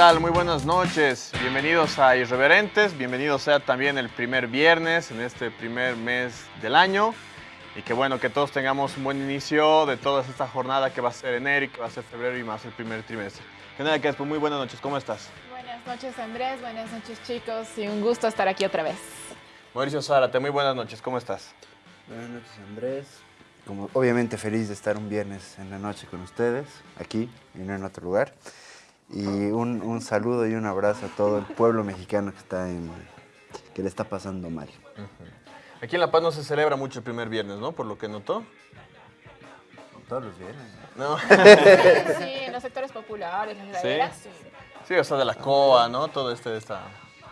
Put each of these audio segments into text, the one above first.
¿Qué tal? Muy buenas noches. Bienvenidos a Irreverentes. Bienvenidos sea también el primer viernes en este primer mes del año. Y que bueno, que todos tengamos un buen inicio de toda esta jornada que va a ser enero y que va a ser febrero y más el primer trimestre. General Crespo, muy buenas noches. ¿Cómo estás? Buenas noches Andrés, buenas noches chicos y un gusto estar aquí otra vez. Mauricio Zárate, muy buenas noches. ¿Cómo estás? Buenas noches Andrés. Como, obviamente feliz de estar un viernes en la noche con ustedes, aquí y no en otro lugar. Y un, un, saludo y un abrazo a todo el pueblo mexicano que, está en, que le está pasando mal. Aquí en La Paz no se celebra mucho el primer viernes, ¿no? Por lo que notó. Todos los viernes. ¿No? sí, en los sectores populares, las ¿Sí? sí. Sí, o sea, de la COA, ¿no? Todo este, esta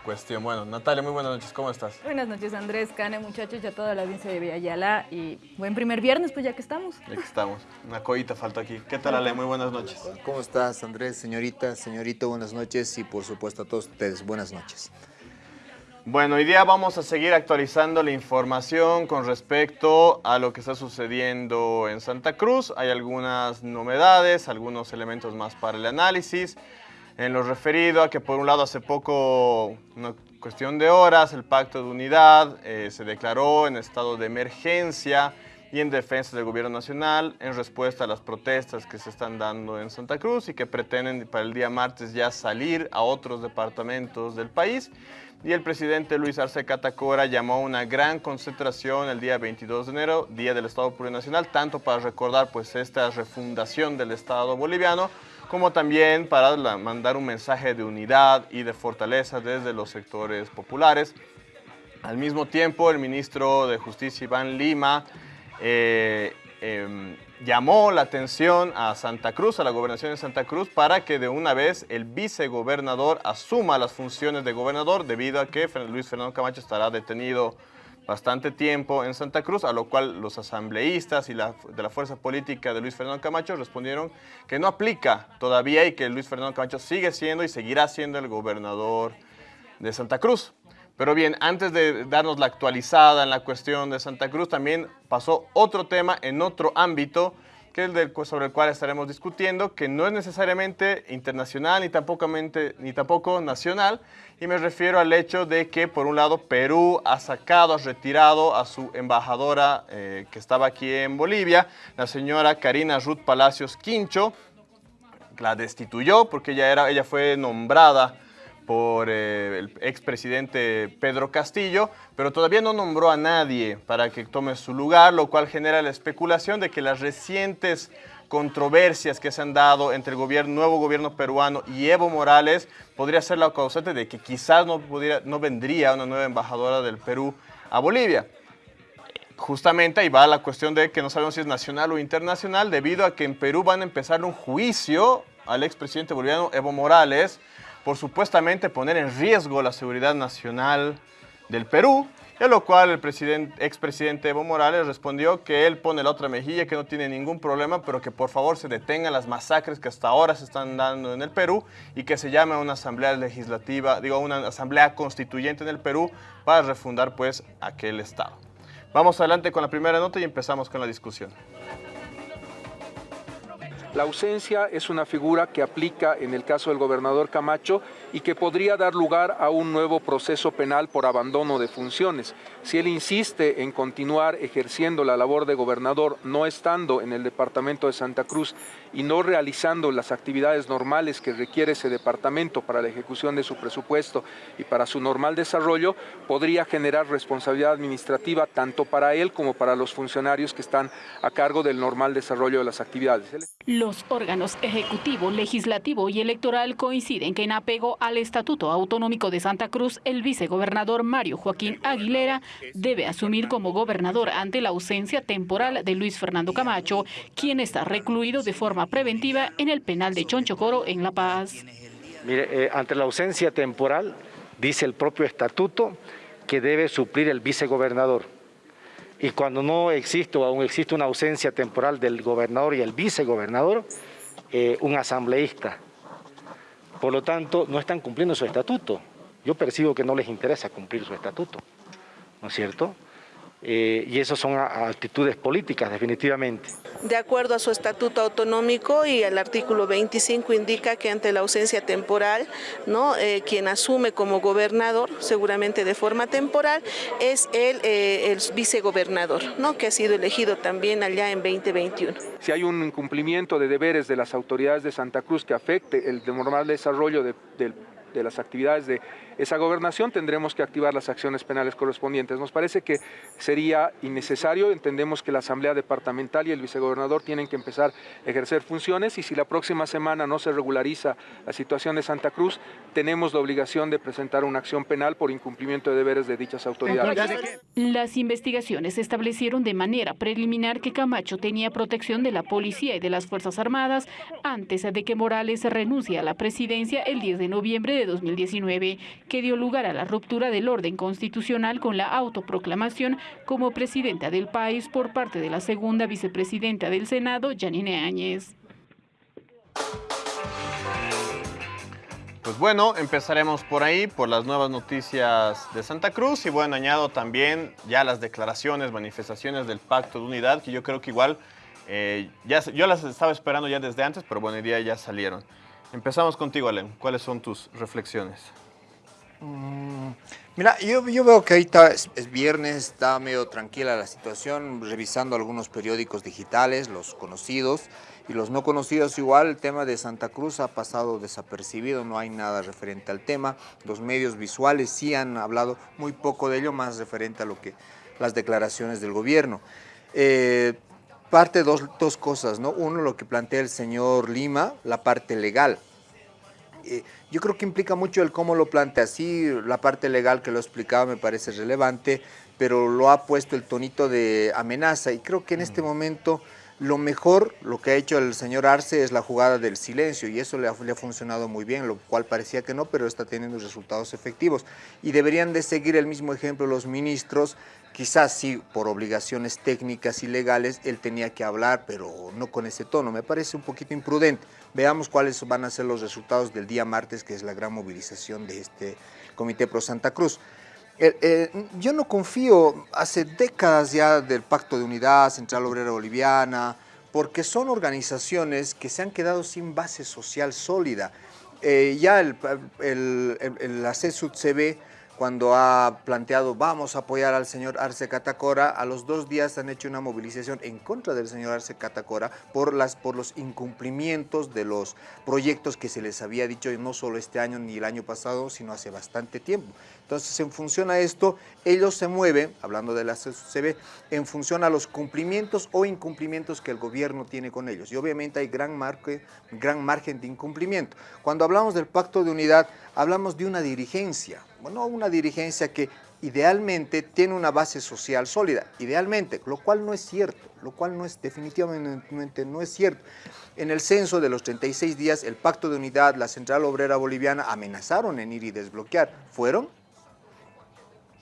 cuestión. Bueno, Natalia, muy buenas noches, ¿cómo estás? Buenas noches, Andrés, Cane, muchachos, y a toda la audiencia de Villayala. Y buen primer viernes, pues ya que estamos. Ya que estamos. Una coita falta aquí. ¿Qué tal, Ale? Muy buenas noches. ¿Cómo estás, Andrés? Señorita, señorito, buenas noches. Y por supuesto a todos ustedes, buenas noches. Bueno, hoy día vamos a seguir actualizando la información con respecto a lo que está sucediendo en Santa Cruz. Hay algunas novedades, algunos elementos más para el análisis en lo referido a que por un lado hace poco, una cuestión de horas, el pacto de unidad eh, se declaró en estado de emergencia y en defensa del gobierno nacional en respuesta a las protestas que se están dando en Santa Cruz y que pretenden para el día martes ya salir a otros departamentos del país. Y el presidente Luis Arce Catacora llamó a una gran concentración el día 22 de enero, Día del Estado Plurinacional, tanto para recordar pues esta refundación del Estado boliviano, como también para mandar un mensaje de unidad y de fortaleza desde los sectores populares. Al mismo tiempo, el ministro de Justicia, Iván Lima, eh, eh, llamó la atención a Santa Cruz, a la gobernación de Santa Cruz, para que de una vez el vicegobernador asuma las funciones de gobernador, debido a que Luis Fernando Camacho estará detenido bastante tiempo en Santa Cruz, a lo cual los asambleístas y la, de la fuerza política de Luis Fernando Camacho respondieron que no aplica todavía y que Luis Fernando Camacho sigue siendo y seguirá siendo el gobernador de Santa Cruz. Pero bien, antes de darnos la actualizada en la cuestión de Santa Cruz, también pasó otro tema en otro ámbito del, sobre el cual estaremos discutiendo, que no es necesariamente internacional ni tampoco, ni tampoco nacional, y me refiero al hecho de que, por un lado, Perú ha sacado, ha retirado a su embajadora eh, que estaba aquí en Bolivia, la señora Karina Ruth Palacios Quincho, la destituyó porque ella, era, ella fue nombrada por eh, el expresidente Pedro Castillo, pero todavía no nombró a nadie para que tome su lugar, lo cual genera la especulación de que las recientes controversias que se han dado entre el nuevo gobierno peruano y Evo Morales podría ser la causante de que quizás no, no vendría una nueva embajadora del Perú a Bolivia. Justamente ahí va la cuestión de que no sabemos si es nacional o internacional, debido a que en Perú van a empezar un juicio al expresidente boliviano Evo Morales, por supuestamente poner en riesgo la seguridad nacional del Perú, a lo cual el expresidente Evo Morales respondió que él pone la otra mejilla, que no tiene ningún problema, pero que por favor se detengan las masacres que hasta ahora se están dando en el Perú y que se llame a una asamblea legislativa, digo, una asamblea constituyente en el Perú para refundar pues aquel estado. Vamos adelante con la primera nota y empezamos con la discusión. La ausencia es una figura que aplica en el caso del gobernador Camacho y que podría dar lugar a un nuevo proceso penal por abandono de funciones. Si él insiste en continuar ejerciendo la labor de gobernador, no estando en el departamento de Santa Cruz y no realizando las actividades normales que requiere ese departamento para la ejecución de su presupuesto y para su normal desarrollo, podría generar responsabilidad administrativa tanto para él como para los funcionarios que están a cargo del normal desarrollo de las actividades. Los órganos ejecutivo, legislativo y electoral coinciden que en apego al Estatuto Autonómico de Santa Cruz, el vicegobernador Mario Joaquín Aguilera debe asumir como gobernador ante la ausencia temporal de Luis Fernando Camacho, quien está recluido de forma preventiva en el penal de Chonchocoro en La Paz. Mire, eh, ante la ausencia temporal, dice el propio estatuto que debe suplir el vicegobernador. Y cuando no existe o aún existe una ausencia temporal del gobernador y el vicegobernador, eh, un asambleísta. Por lo tanto, no están cumpliendo su estatuto. Yo percibo que no les interesa cumplir su estatuto, ¿no es cierto? eh, y eso son actitudes políticas, definitivamente. De acuerdo a su estatuto autonómico y el artículo 25 indica que ante la ausencia temporal, ¿no? Eh, quien asume como gobernador, seguramente de forma temporal, es el, eh, el vicegobernador, ¿no? que ha sido elegido también allá en 2021. Si hay un incumplimiento de deberes de las autoridades de Santa Cruz que afecte el normal desarrollo de, de las actividades de esa gobernación, tendremos que activar las acciones penales correspondientes. Nos parece que sería innecesario, entendemos que la Asamblea Departamental y el vicegobernador tienen que empezar a ejercer funciones y si la próxima semana no se regulariza la situación de Santa Cruz, tenemos la obligación de presentar una acción penal por incumplimiento de deberes de dichas autoridades. Las investigaciones establecieron de manera preliminar que Camacho tenía protección de la policía y de las Fuerzas Armadas antes de que Morales renuncie a la presidencia el 10 de noviembre de 2019 que dio lugar a la ruptura del orden constitucional con la autoproclamación como presidenta del país por parte de la segunda vicepresidenta del Senado, Janine Áñez. Pues bueno, empezaremos por ahí, por las nuevas noticias de Santa Cruz y bueno, añado también ya las declaraciones, manifestaciones del Pacto de Unidad, que yo creo que igual, eh, ya, yo las estaba esperando ya desde antes, pero bueno, hoy día ya salieron. Empezamos contigo, Alem. ¿Cuáles son tus reflexiones? Mm, mira, yo, veo que ahorita es, es, viernes, está medio tranquila la situación, revisando algunos periódicos digitales, los conocidos y los no conocidos igual, el tema de Santa Cruz ha pasado desapercibido, no hay nada referente al tema, los medios visuales sí han hablado muy poco de ello, más referente a lo que las declaraciones del gobierno. Eh, parte dos, dos cosas, ¿no? Uno, lo que plantea el señor Lima, la parte legal, eh, yo creo que implica mucho el cómo lo plantea. Sí, la parte legal que lo explicaba me parece relevante, pero lo ha puesto el tonito de amenaza y creo que en este momento lo mejor, lo que ha hecho el señor Arce es la jugada del silencio y eso le ha, le ha, funcionado muy bien, lo cual parecía que no, pero está teniendo resultados efectivos. Y deberían de seguir el mismo ejemplo los ministros, quizás sí por obligaciones técnicas y legales él tenía que hablar, pero no con ese tono, me parece un poquito imprudente. Veamos cuáles van a ser los resultados del día martes, que es la gran movilización de este Comité Pro Santa Cruz. Eh, eh, yo no confío hace décadas ya del Pacto de Unidad, Central Obrera Boliviana, porque son organizaciones que se han quedado sin base social sólida. Eh, ya el, el, el, el la CESUD-CB cuando ha planteado vamos a apoyar al señor Arce Catacora, a los dos días han hecho una movilización en contra del señor Arce Catacora por, las, por los incumplimientos de los proyectos que se les había dicho no solo este año ni el año pasado, sino hace bastante tiempo. Entonces, en función a esto, ellos se mueven, hablando de la CB, en función a los cumplimientos o incumplimientos que el gobierno tiene con ellos. Y obviamente hay gran, marque, gran margen de incumplimiento. Cuando hablamos del pacto de unidad, hablamos de una dirigencia, bueno, una dirigencia que idealmente tiene una base social sólida, idealmente, lo cual no es cierto, lo cual no es definitivamente no es cierto. En el censo de los 36 días, el Pacto de Unidad, la Central Obrera Boliviana amenazaron en ir y desbloquear. ¿Fueron?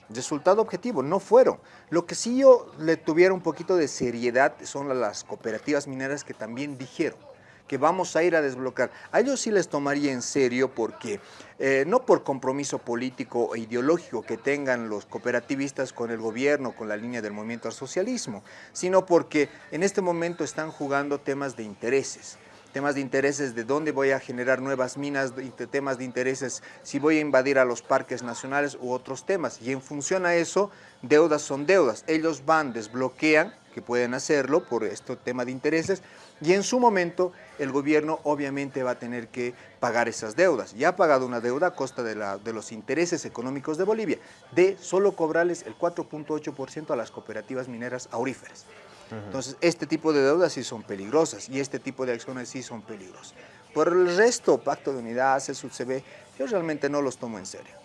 Resultado objetivo, no fueron. Lo que sí yo le tuviera un poquito de seriedad son las cooperativas mineras que también dijeron que vamos a ir a desbloquear. A ellos sí les tomaría en serio porque eh, no por compromiso político e ideológico que tengan los cooperativistas con el gobierno, con la línea del movimiento al socialismo, sino porque en este momento están jugando temas de intereses temas de intereses de dónde voy a generar nuevas minas, temas de intereses si voy a invadir a los parques nacionales u otros temas. Y en función a eso, deudas son deudas. Ellos van, desbloquean, que pueden hacerlo por este tema de intereses, y en su momento el gobierno obviamente va a tener que pagar esas deudas. Ya ha pagado una deuda a costa de, la, de los intereses económicos de Bolivia, de solo cobrarles el 4.8% a las cooperativas mineras auríferas. Entonces, este tipo de deudas sí son peligrosas y este tipo de acciones sí son peligrosas. Por el resto, Pacto de Unidad, CSUCB, yo realmente no los tomo en serio.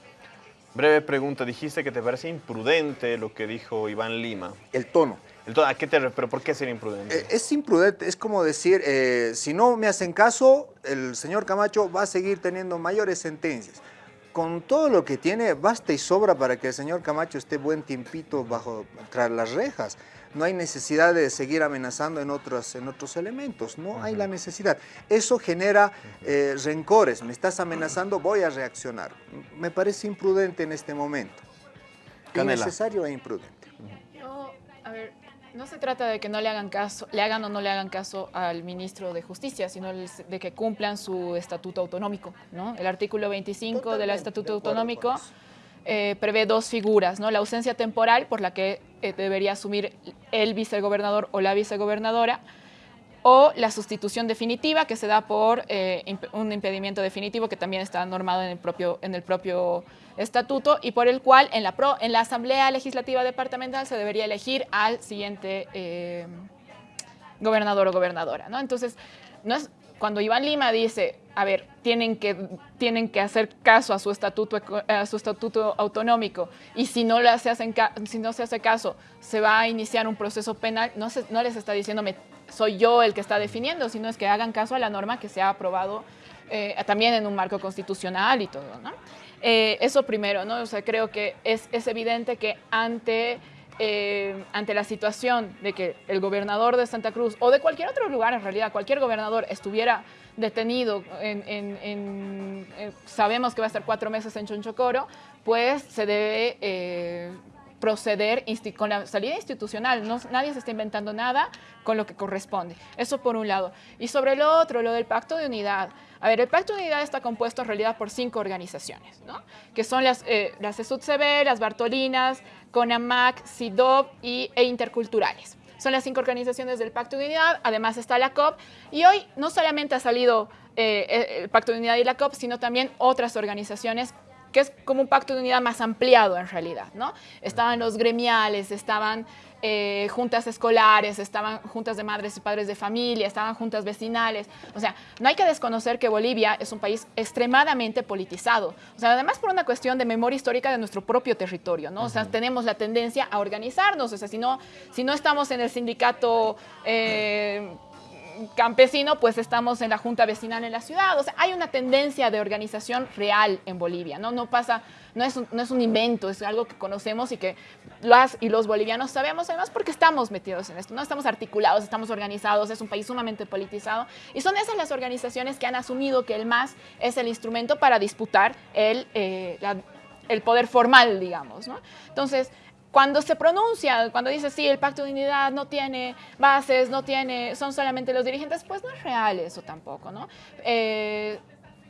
Breve pregunta, dijiste que te parece imprudente lo que dijo Iván Lima. El tono. ¿A qué te ¿Pero por qué ser imprudente? Eh, es imprudente, es como decir, eh, si no me hacen caso, el señor Camacho va a seguir teniendo mayores sentencias con todo lo que tiene, basta y sobra para que el señor Camacho esté buen tiempito bajo tras las rejas no hay necesidad de seguir amenazando en otros, en otros elementos, no hay la necesidad. Eso genera eh, rencores, me estás amenazando, voy a reaccionar. Me parece imprudente en este momento. Innecesario e imprudente. Yo ver, no se trata de que no le hagan caso, le hagan o no le hagan caso al ministro de Justicia, sino de que cumplan su estatuto autonómico, ¿no? El artículo 25 del estatuto autonómico eh, prevé dos figuras, ¿no? La ausencia temporal por la que eh, debería asumir el vicegobernador o la vicegobernadora, o la sustitución definitiva que se da por eh, un impedimento definitivo que también está normado en el propio, en el propio estatuto y por el cual en la, pro, en la Asamblea Legislativa Departamental se debería elegir al siguiente eh, gobernador o gobernadora. ¿no? Entonces, no es, cuando Iván Lima dice, a ver, tienen que, tienen que hacer caso a su, estatuto, a su estatuto autonómico y si no, se hacen, si no se hace caso, se va a iniciar un proceso penal, no, se, no les está diciendo, soy yo el que está definiendo, sino es que hagan caso a la norma que se ha aprobado eh, también en un marco constitucional y todo, ¿no? Eh, eso primero, ¿no? O sea, creo que es, es evidente que ante eh, ante la situación de que el gobernador de Santa Cruz o de cualquier otro lugar, en realidad, cualquier gobernador estuviera detenido, en, eh, sabemos que va a estar cuatro meses en Chonchocoro, pues se debe eh, proceder con la salida institucional. Nadie se está inventando nada con lo que corresponde. Eso por un lado. Y sobre lo otro, lo del pacto de unidad. A ver, el Pacto de Unidad está compuesto en realidad por cinco organizaciones, ¿no? que son las, eh, las ESUTCB, las Bartolinas, CONAMAC, CIDOB y, e Interculturales. Son las cinco organizaciones del Pacto de Unidad, además está la COP, y hoy no solamente ha salido eh, el Pacto de Unidad y la COP, sino también otras organizaciones que es como un pacto de unidad más ampliado en realidad, ¿no? Estaban los gremiales, estaban eh, juntas escolares, estaban juntas de madres y padres de familia, estaban juntas vecinales. O sea, no hay que desconocer que Bolivia es un país extremadamente politizado. O sea, además por una cuestión de memoria histórica de nuestro propio territorio, ¿no? O sea, tenemos la tendencia a organizarnos. O sea, si no, si no estamos en el sindicato... Eh, campesino, pues estamos en la junta vecinal en la ciudad. O sea, hay una tendencia de organización real en Bolivia, ¿no? No pasa, no es un, no es un invento, es algo que conocemos y que las y los bolivianos sabemos, además porque estamos metidos en esto, no estamos articulados, estamos organizados, es un país sumamente politizado y son esas las organizaciones que han asumido que el MAS es el instrumento para disputar el, eh, el poder formal, digamos, ¿no? Entonces, cuando se pronuncia, cuando dice, sí, el pacto de unidad no tiene bases, no tiene, son solamente los dirigentes, pues no es real eso tampoco, ¿no? Eh,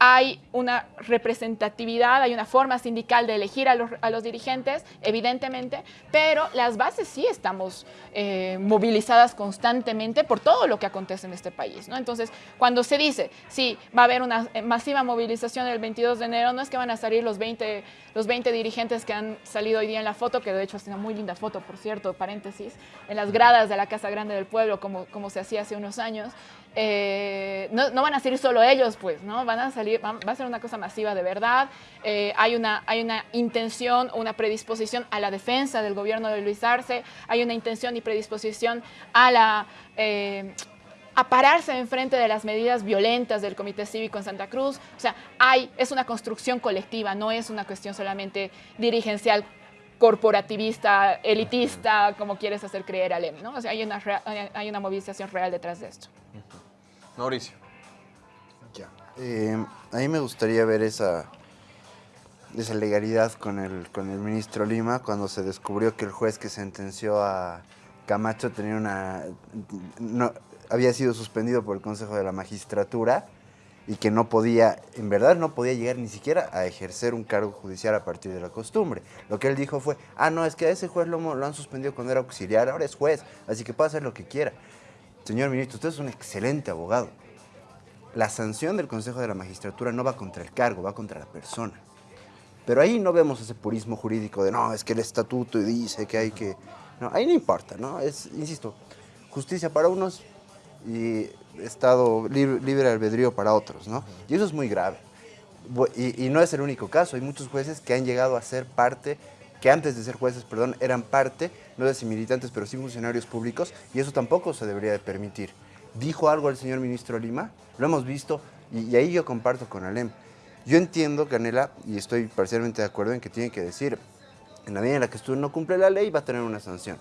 hay una representatividad, hay una forma sindical de elegir a los, dirigentes, evidentemente, pero las bases sí estamos eh, movilizadas constantemente por todo lo que acontece en este país. ¿no? Entonces, cuando se dice, sí, va a haber una masiva movilización el 22 de enero, no es que van a salir los 20, los 20 dirigentes que han salido hoy día en la foto, que de hecho es una muy linda foto, por cierto, paréntesis, en las gradas de la Casa Grande del Pueblo, como, como se hacía hace unos años, eh, no, van a salir solo ellos, pues, ¿no? Van a salir, va, a ser una cosa masiva de verdad. Eh, hay, una, hay una intención, una predisposición a la defensa del gobierno de Luis Arce, hay una intención y predisposición a la... Eh, a pararse enfrente de las medidas violentas del Comité Cívico en Santa Cruz. O sea, hay, es una construcción colectiva, no es una cuestión solamente dirigencial corporativista, elitista, como quieres hacer creer Alem, ¿no? O sea, hay una movilización real detrás de esto. Mauricio. Ya. Eh, a mí me gustaría ver esa, esa legalidad con el, con el ministro Lima cuando se descubrió que el juez que sentenció a Camacho tenía una, no, había sido suspendido por el Consejo de la Magistratura y que no podía, en verdad no podía llegar ni siquiera a ejercer un cargo judicial a partir de la costumbre. Lo que él dijo fue, ah, no, es que a ese juez lo, lo han suspendido cuando era auxiliar, ahora es juez, así que puede hacer lo que quiera. Señor ministro, usted es un excelente abogado. La sanción del Consejo de la Magistratura no va contra el cargo, va contra la persona. Pero ahí no vemos ese purismo jurídico de no, es que el estatuto dice que hay que... No, ahí no importa, ¿no? Es, insisto, justicia para unos y Estado libre, libre albedrío para otros, ¿no? Y eso es muy grave. Y, y, no es el único caso, hay muchos jueces que han llegado a ser parte, que antes de ser jueces, perdón, eran parte no de militantes, pero sí funcionarios públicos, y eso tampoco se debería de permitir. ¿Dijo algo el señor ministro Lima? Lo hemos visto, y, ahí yo comparto con Alem. Yo entiendo, Canela, y estoy parcialmente de acuerdo en que tiene que decir, en la medida en la que usted no cumple la ley, va a tener una sanción.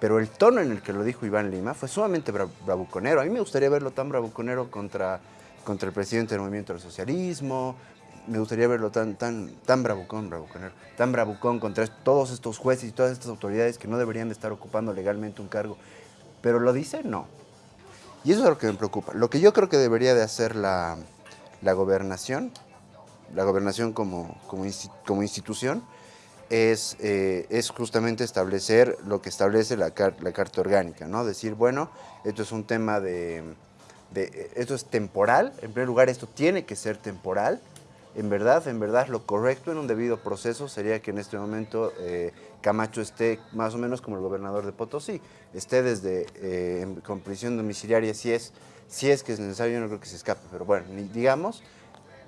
Pero el tono en el que lo dijo Iván Lima fue sumamente bravuconero. A mí me gustaría verlo tan bravuconero contra, contra el presidente del Movimiento del Socialismo, me gustaría verlo tan, tan, tan bravucón, bravuconero, tan bravucón contra todos estos jueces y todas estas autoridades que no deberían de estar ocupando legalmente un cargo. Pero lo dice, no. Y eso es lo que me preocupa. Lo que yo creo que debería de hacer la, la gobernación, la gobernación como, como, como institución, es, eh, es, justamente establecer lo que establece la, la, Carta Orgánica, ¿no? Decir, bueno, esto es un tema de, de, esto es temporal, en primer lugar esto tiene que ser temporal, en verdad, en verdad lo correcto en un debido proceso sería que en este momento eh, Camacho esté más o menos como el gobernador de Potosí, esté desde eh, con prisión domiciliaria si es, si es que es necesario, yo no creo que se escape, pero bueno, digamos,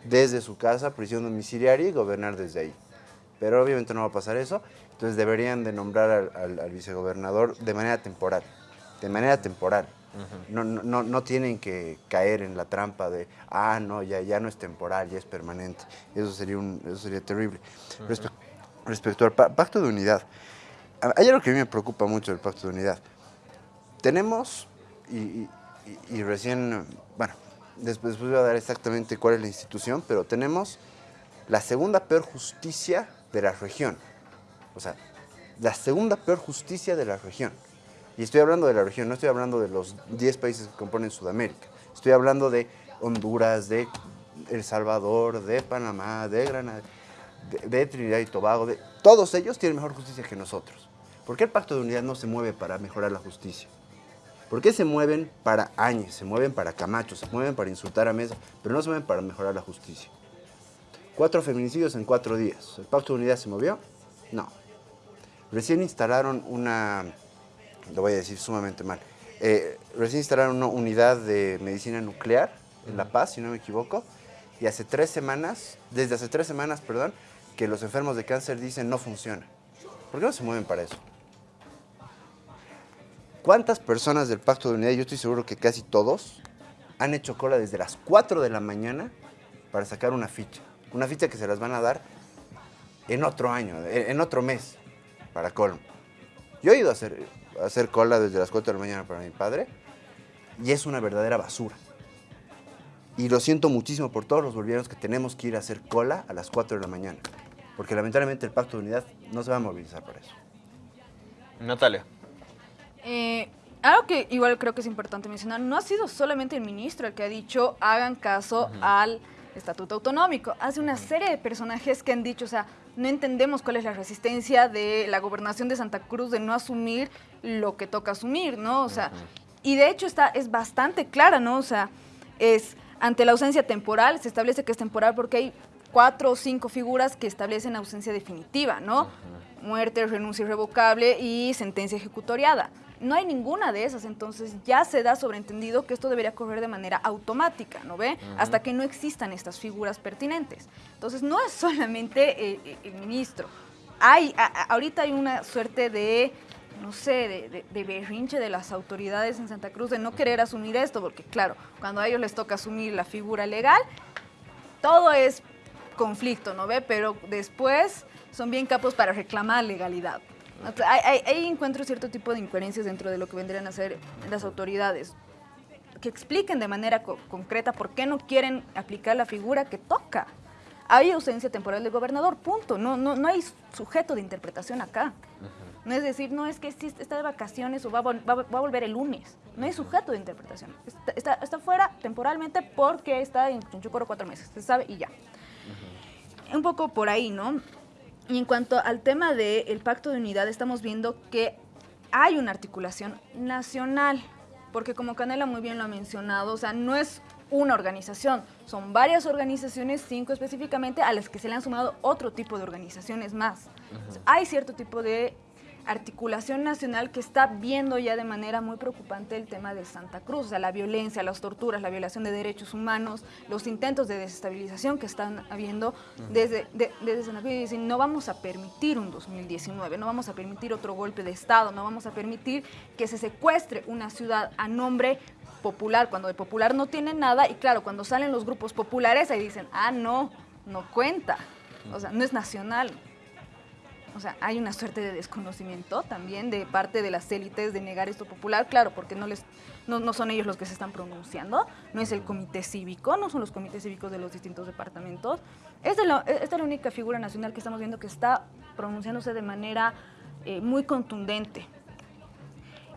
desde su casa, prisión domiciliaria y gobernar desde ahí. Pero obviamente no va a pasar eso, entonces deberían de nombrar al, al vicegobernador de manera temporal, de manera temporal no, no, no, tienen que caer en la trampa de, ah, no, ya, ya no es temporal, ya es permanente. Eso sería, un, eso sería terrible. respecto al pacto de unidad, hay algo que a mí me preocupa mucho del pacto de unidad. Tenemos, y, y, recién, bueno, después voy a dar exactamente cuál es la institución, pero tenemos la segunda peor justicia de la región. O sea, la segunda peor justicia de la región. Y estoy hablando de la región, no estoy hablando de los 10 países que componen Sudamérica. Estoy hablando de Honduras, de El Salvador, de Panamá, de Granada, de, Trinidad y Tobago. De, todos ellos tienen mejor justicia que nosotros. ¿Por qué el Pacto de Unidad no se mueve para mejorar la justicia? ¿Por qué se mueven para Áñez, se mueven para Camacho, se mueven para insultar a Mesa, pero no se mueven para mejorar la justicia? Cuatro feminicidios en cuatro días. ¿El Pacto de Unidad se movió? No. Recién instalaron una lo voy a decir sumamente mal. Eh, recién instalaron una unidad de medicina nuclear en La Paz, si no me equivoco, y hace tres semanas, desde hace tres semanas, perdón, que los enfermos de cáncer dicen no funciona. ¿Por qué no se mueven para eso? ¿Cuántas personas del Pacto de Unidad, yo estoy seguro que casi todos, han hecho cola desde las 4 de la mañana para sacar una ficha? Una ficha que se las van a dar en otro año, en otro mes, para colmo. Yo he ido a hacer, hacer cola desde las 4 de la mañana para mi padre y es una verdadera basura. Y lo siento muchísimo por todos los bolivianos que tenemos que ir a hacer cola a las 4 de la mañana, porque lamentablemente el Pacto de Unidad no se va a movilizar por eso. Natalia. Eh, algo que igual creo que es importante mencionar, no ha sido solamente el ministro el que ha dicho hagan caso al estatuto autonómico. Hace una serie de personajes que han dicho, o sea, no entendemos cuál es la resistencia de la gobernación de Santa Cruz de no asumir lo que toca asumir, ¿no? O sea, y de hecho está, es bastante clara, ¿no? O sea, es ante la ausencia temporal, se establece que es temporal porque hay cuatro o cinco figuras que establecen ausencia definitiva, ¿no? Muerte, renuncia irrevocable y sentencia ejecutoriada. No hay ninguna de esas, entonces ya se da sobreentendido que esto debería correr de manera automática, ¿no ve? Hasta que no existan estas figuras pertinentes. Entonces no es solamente eh, eh, el ministro. Hay, ahorita hay una suerte de no sé, de, de, berrinche de las autoridades en Santa Cruz de no querer asumir esto, porque claro, cuando a ellos les toca asumir la figura legal, todo es conflicto, ¿no ve? Pero después son bien capos para reclamar legalidad. Ahí encuentro cierto tipo de incoherencias dentro de lo que vendrían a ser las autoridades, que expliquen de manera concreta por qué no quieren aplicar la figura que toca. Hay ausencia temporal del gobernador, punto. No, no, no hay sujeto de interpretación acá. No es decir, no es que está de vacaciones o va, va, a volver el lunes. No hay sujeto de interpretación. Está, está, fuera temporalmente porque está en Chunchucoro cuatro meses, se sabe y ya. Un poco por ahí, ¿no? Y en cuanto al tema del pacto de unidad, estamos viendo que hay una articulación nacional, porque como Canela muy bien lo ha mencionado, o sea, no es una organización, son varias organizaciones, cinco específicamente, a las que se le han sumado otro tipo de organizaciones más. hay cierto tipo de articulación nacional que está viendo ya de manera muy preocupante el tema de Santa Cruz, o sea, la violencia, las torturas, la violación de derechos humanos, los intentos de desestabilización que están habiendo desde, desde Santa Cruz y dicen, no vamos a permitir un 2019, no vamos a permitir otro golpe de Estado, no vamos a permitir que se secuestre una ciudad a nombre popular, cuando de popular no tiene nada, y claro, cuando salen los grupos populares ahí dicen, ah, no, no cuenta, o sea, no es nacional. O sea, hay una suerte de desconocimiento también de parte de las élites de negar esto popular, claro, porque no les no, no, son ellos los que se están pronunciando, no es el comité cívico, no son los comités cívicos de los distintos departamentos. Es la, esta es la única figura nacional que estamos viendo que está pronunciándose de manera eh, muy contundente.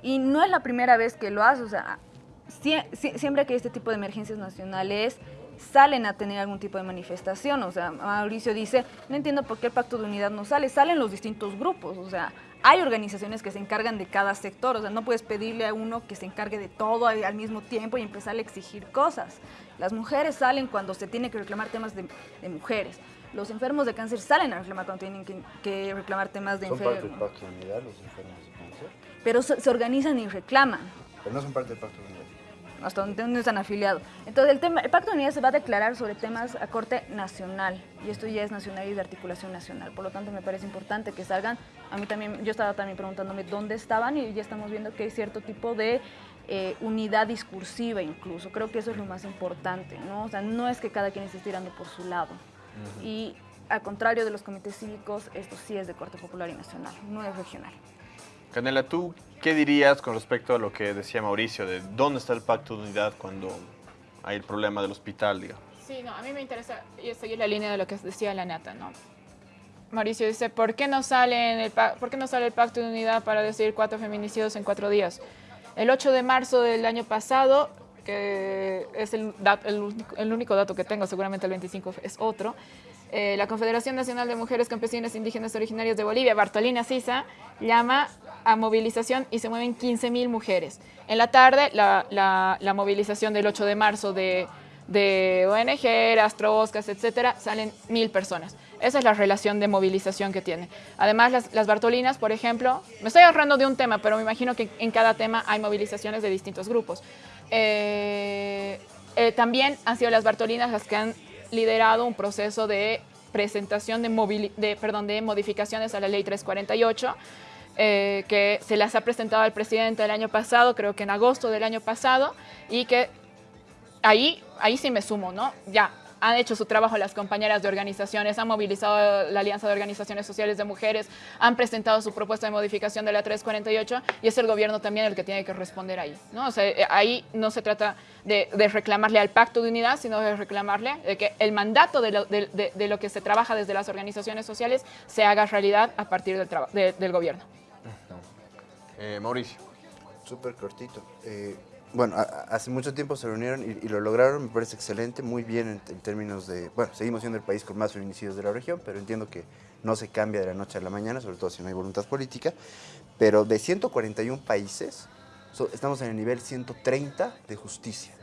Y no es la primera vez que lo hace, o sea, siempre que hay este tipo de emergencias nacionales, salen a tener algún tipo de manifestación. O sea, Mauricio dice, no entiendo por qué el pacto de unidad no sale, salen los distintos grupos. O sea, hay organizaciones que se encargan de cada sector, o sea, no puedes pedirle a uno que se encargue de todo al, mismo tiempo y empezar a exigir cosas. Las mujeres salen cuando se tiene que reclamar temas de, mujeres. Los enfermos de cáncer salen a reclamar cuando tienen que, reclamar temas de enfermos. ¿Son parte del pacto de unidad los enfermos de cáncer? Pero se, organizan y reclaman. Pero no son parte del pacto de unidad hasta donde están afiliados. Entonces, el, tema, el Pacto de Unidad se va a declarar sobre temas a corte nacional, y esto ya es nacional y de articulación nacional. Por lo tanto, me parece importante que salgan. A mí también, yo estaba también preguntándome dónde estaban, y ya estamos viendo que hay cierto tipo de eh, unidad discursiva incluso. Creo que eso es lo más importante, ¿no? O sea, no es que cada quien esté tirando por su lado. Y al contrario de los comités cívicos, esto sí es de corte popular y nacional, no es regional. Canela, ¿tú qué dirías con respecto a lo que decía Mauricio, de dónde está el pacto de unidad cuando hay el problema del hospital, digamos? Sí, no, a mí me interesa seguir la línea de lo que decía la Nata, ¿no? Mauricio dice, ¿por qué, no sale el ¿por qué no sale el pacto de unidad para decir cuatro feminicidios en cuatro días? El 8 de marzo del año pasado, que es el, el único dato que tengo, seguramente el 25 es otro, eh, la Confederación Nacional de Mujeres Campesinas Indígenas Originarias de Bolivia, Bartolina Sisa, llama a movilización y se mueven 15.000 mujeres. En la tarde, la, movilización del 8 de marzo de, de ONG, Astroscas, etcétera, salen mil personas. Esa es la relación de movilización que tiene. Además, las, Bartolinas, por ejemplo, me estoy ahorrando de un tema, pero me imagino que en cada tema hay movilizaciones de distintos grupos. Eh, eh, también han sido las Bartolinas las que han liderado un proceso de presentación de, de, perdón, de modificaciones a la ley 348, eh, que se las ha presentado al presidente el año pasado, creo que en agosto del año pasado, y que ahí, ahí sí me sumo, ¿no? Ya, han hecho su trabajo las compañeras de organizaciones, han movilizado la Alianza de Organizaciones Sociales de Mujeres, han presentado su propuesta de modificación de la 348 y es el gobierno también el que tiene que responder ahí. ¿no? O sea, eh, ahí no se trata de, reclamarle al pacto de unidad, sino de reclamarle de que el mandato de lo, que se trabaja desde las organizaciones sociales se haga realidad a partir del, del gobierno. Eh, Mauricio. Súper cortito. Eh, bueno, hace mucho tiempo se reunieron y, lo lograron, me parece excelente, muy bien en, términos de, bueno, seguimos siendo el país con más feminicidios de la región, pero entiendo que no se cambia de la noche a la mañana, sobre todo si no hay voluntad política, pero de 141 países, estamos en el nivel 130 de justicia.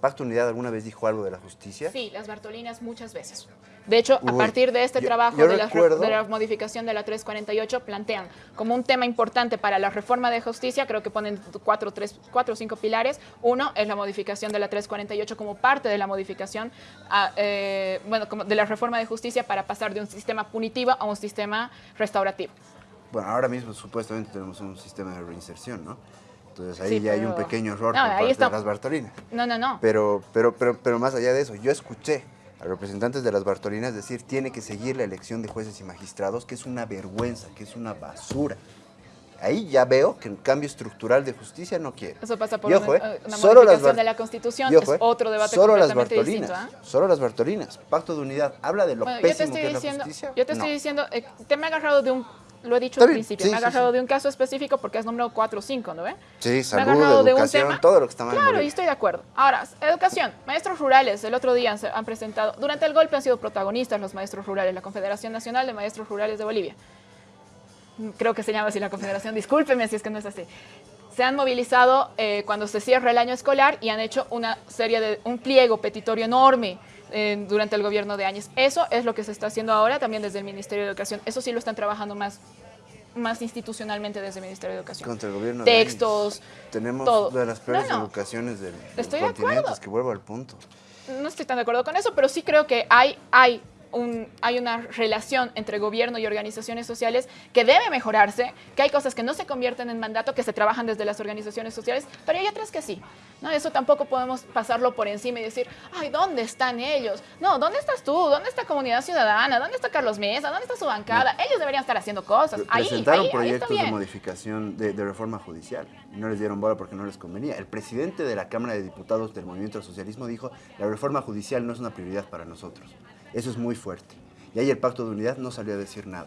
¿Pacto Unidad alguna vez dijo algo de la justicia? Sí, las Bartolinas muchas veces. De hecho, a partir de este trabajo de, la, modificación de la 348, plantean como un tema importante para la reforma de justicia, creo que ponen cuatro, tres, cuatro o cinco pilares. Uno es la modificación de la 348 como parte de la modificación eh, bueno, como de la reforma de justicia para pasar de un sistema punitivo a un sistema restaurativo. Bueno, ahora mismo supuestamente tenemos un sistema de reinserción, ¿no? Entonces ahí ya hay un pequeño error por parte de las Bartolinas. No, no, no. Pero, pero, pero, pero más allá de eso, yo escuché a representantes de las Bartolinas decir tiene que seguir la elección de jueces y magistrados, que es una vergüenza, que es una basura. Ahí ya veo que un cambio estructural de justicia no quiere. Eso pasa por una, eh, modificación de la Constitución, es otro debate solo las Bartolinas, ¿ah? Solo las Bartolinas, Pacto de Unidad, habla de lo pésimo yo te estoy que diciendo, es la justicia. Yo te estoy diciendo, eh, te me he agarrado de un lo he dicho al principio, me ha agarrado de un caso específico porque has nombrado cuatro o cinco, ¿no ve? Sí, salud, educación, todo lo que está mal. Claro, y estoy de acuerdo. Ahora, educación, maestros rurales, el otro día han presentado, durante el golpe han sido protagonistas los maestros rurales, la Confederación Nacional de Maestros Rurales de Bolivia. Creo que se llama así la Confederación, discúlpeme si es que no es así. Se han movilizado eh, cuando se cierra el año escolar y han hecho una serie de, un pliego petitorio enorme durante el gobierno de Áñez. Eso es lo que se está haciendo ahora también desde el Ministerio de Educación. Eso sí lo están trabajando más más institucionalmente desde el Ministerio de Educación. Contra el gobierno Textos, Tenemos de las peores educaciones del, estoy continente, es que vuelvo al punto. No estoy tan de acuerdo con eso, pero sí creo que hay, hay un, hay una relación entre gobierno y organizaciones sociales que debe mejorarse, que hay cosas que no se convierten en mandato, que se trabajan desde las organizaciones sociales, pero hay otras que sí. ¿no? Eso tampoco podemos pasarlo por encima y decir, ay, ¿dónde están ellos? No, ¿dónde estás tú? ¿Dónde está Comunidad Ciudadana? ¿Dónde está Carlos Mesa? ¿Dónde está su bancada? Ellos deberían estar haciendo cosas. Ahí, Presentaron ahí, ahí proyectos está de modificación de, de reforma judicial. No les dieron bola porque no les convenía. El presidente de la Cámara de Diputados del Movimiento al Socialismo dijo, la reforma judicial no es una prioridad para nosotros. Eso es muy fuerte. Y ahí el Pacto de Unidad no salió a decir nada.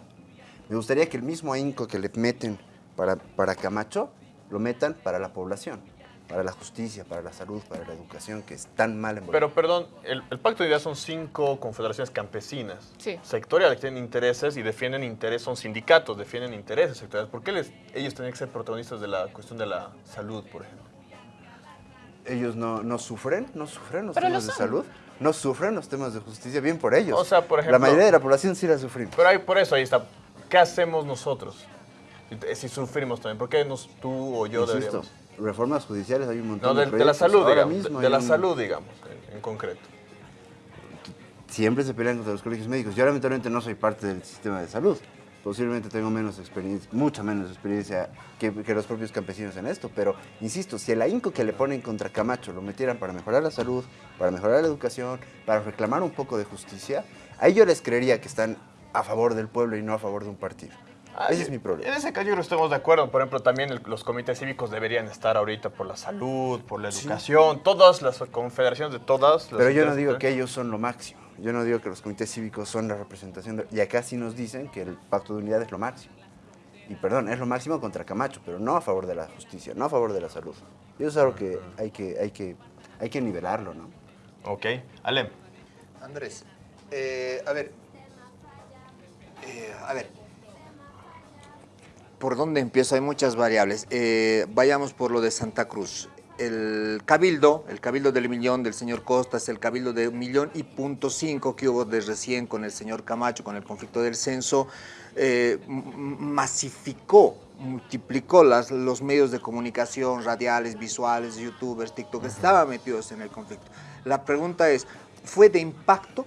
Me gustaría que el mismo ahínco que le meten para, para Camacho, lo metan para la población, para la justicia, para la salud, para la educación, que es tan mal en Bolivia. Pero perdón, el, el Pacto de Unidad son cinco confederaciones campesinas, Sí. sectoriales que tienen intereses y defienden intereses, son sindicatos, defienden intereses sectoriales. ¿Por qué les- ellos tienen que ser protagonistas de la cuestión de la salud, por ejemplo? ellos no, no sufren, no sufren los Pero lo temas de salud, no sufren los temas de justicia, bien por ellos. O sea, por ejemplo- la mayoría de la población sí la sufrimos. Pero ahí, por eso ahí está. ¿Qué hacemos nosotros? Si, sufrimos también, ¿por qué nos, tú o yo Insisto, deberíamos? reformas judiciales hay un montón No, de, de de la salud, Ahora digamos. mismo de hay la un- salud, digamos, en, en concreto. Siempre se pelean contra los colegios médicos. Yo lamentablemente no soy parte del sistema de salud. Posiblemente tengo menos experiencia, mucha menos experiencia que, que los propios campesinos en esto, pero insisto, si el ahínco que le ponen contra Camacho lo metieran para mejorar la salud, para mejorar la educación, para reclamar un poco de justicia, ahí yo les creería que están a favor del pueblo y no a favor de un partido. Ese es mi problema. En ese caso yo creo que estamos de acuerdo. Por ejemplo, también el- los comités cívicos deberían estar ahorita por la salud, por la educación, todas las confederaciones de todas. las Pero yo no digo que ellos son lo máximo. Yo no digo que los comités cívicos son la representación. de- y acá sí nos dicen que el pacto de unidad es lo máximo. Y perdón, es lo máximo contra Camacho, pero no a favor de la justicia, no a favor de la salud. Y eso es algo que hay que, hay que, hay que nivelarlo, ¿no? Ok. Alem. Andrés, eh, a ver, eh, a ver, ¿por dónde empiezo? Hay muchas variables. Eh, vayamos por lo de Santa Cruz. El cabildo, el cabildo del millón del señor Costas, el cabildo de un millón y punto cinco que hubo de recién con el señor Camacho, con el conflicto del censo, eh, masificó, multiplicó las, los medios de comunicación, radiales, visuales, youtubers, TikTok, estaban metidos en el conflicto. La pregunta es, ¿fue de impacto?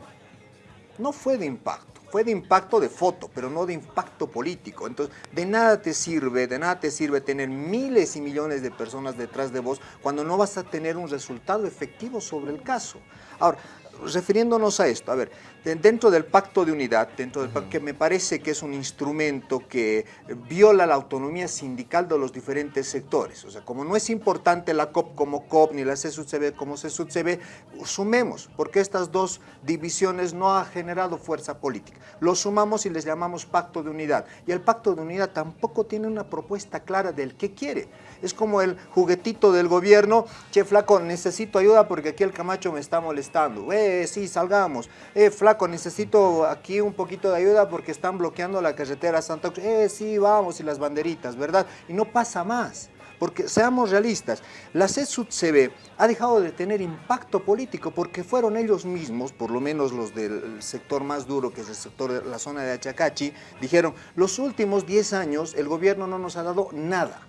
No fue de impacto, fue de impacto de foto, pero no de impacto político. Entonces, de nada te sirve, de nada te sirve tener miles y millones de personas detrás de vos cuando no vas a tener un resultado efectivo sobre el caso. Ahora, refiriéndonos a esto, a ver, dentro del pacto de unidad, dentro del pacto, que me parece que es un instrumento que viola la autonomía sindical de los diferentes sectores. O sea, como no es importante la COP como COP ni la CSUCB como CSUCB, sumemos, porque estas dos divisiones no ha generado fuerza política. Lo sumamos y les llamamos pacto de unidad. Y el pacto de unidad tampoco tiene una propuesta clara del qué quiere. Es como el juguetito del gobierno, che flaco, necesito ayuda porque aquí el Camacho me está molestando. Eh, sí, salgamos. Eh, flaco, necesito aquí un poquito de ayuda porque están bloqueando la carretera Santa Cruz. Eh, sí, vamos, y las banderitas, ¿verdad? Y no pasa más. Porque seamos realistas, la CSUCB ha dejado de tener impacto político porque fueron ellos mismos, por lo menos los del sector más duro, que es el sector de la zona de Achacachi, dijeron, los últimos 10 años el gobierno no nos ha dado nada.